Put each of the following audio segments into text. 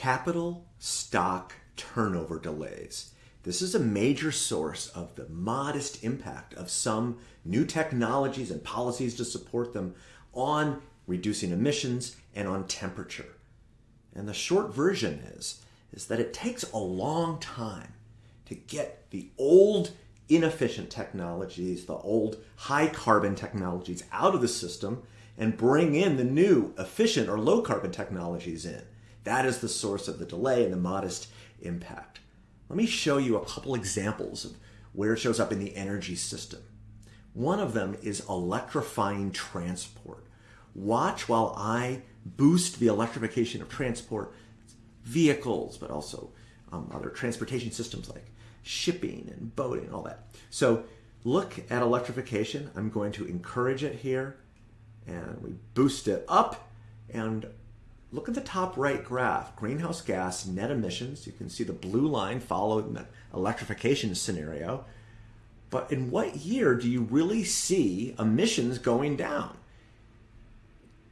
capital stock turnover delays. This is a major source of the modest impact of some new technologies and policies to support them on reducing emissions and on temperature. And the short version is, is that it takes a long time to get the old inefficient technologies, the old high carbon technologies out of the system and bring in the new efficient or low carbon technologies in. That is the source of the delay and the modest impact. Let me show you a couple examples of where it shows up in the energy system. One of them is electrifying transport. Watch while I boost the electrification of transport vehicles, but also um, other transportation systems like shipping and boating all that. So look at electrification. I'm going to encourage it here and we boost it up and look at the top right graph, greenhouse gas net emissions. You can see the blue line following the electrification scenario. But in what year do you really see emissions going down?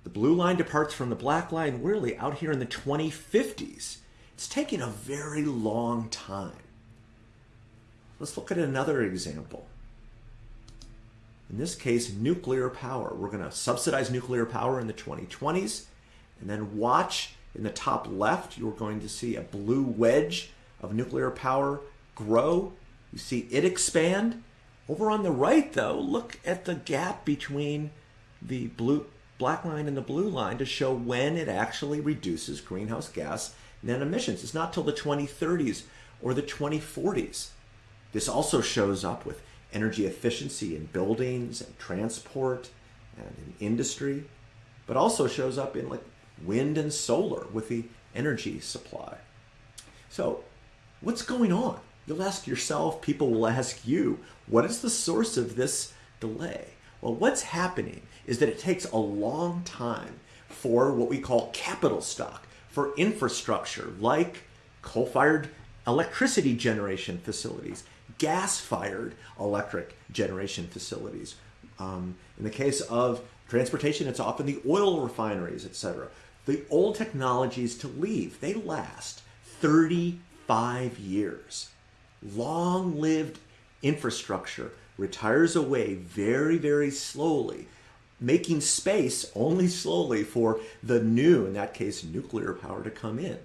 The blue line departs from the black line really out here in the 2050s. It's taking a very long time. Let's look at another example. In this case, nuclear power. We're going to subsidize nuclear power in the 2020s and then watch in the top left, you're going to see a blue wedge of nuclear power grow. You see it expand. Over on the right, though, look at the gap between the blue black line and the blue line to show when it actually reduces greenhouse gas net emissions. It's not till the 2030s or the 2040s. This also shows up with energy efficiency in buildings and transport and in industry, but also shows up in like wind and solar with the energy supply. So what's going on? You'll ask yourself, people will ask you, what is the source of this delay? Well, what's happening is that it takes a long time for what we call capital stock, for infrastructure like coal-fired electricity generation facilities, gas-fired electric generation facilities. Um, in the case of transportation, it's often the oil refineries, etc. The old technologies to leave, they last 35 years. Long-lived infrastructure retires away very, very slowly, making space only slowly for the new, in that case, nuclear power to come in.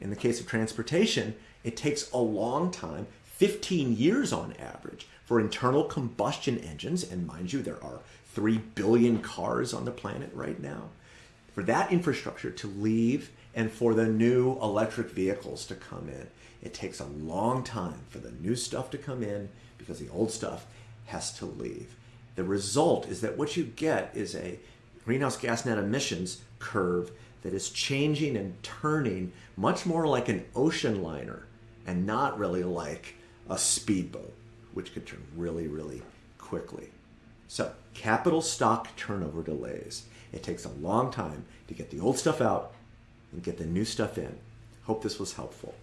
In the case of transportation, it takes a long time, 15 years on average, for internal combustion engines, and mind you, there are 3 billion cars on the planet right now, for that infrastructure to leave and for the new electric vehicles to come in. It takes a long time for the new stuff to come in because the old stuff has to leave. The result is that what you get is a greenhouse gas net emissions curve that is changing and turning much more like an ocean liner and not really like a speedboat, which could turn really, really quickly. So capital stock turnover delays. It takes a long time to get the old stuff out and get the new stuff in. Hope this was helpful.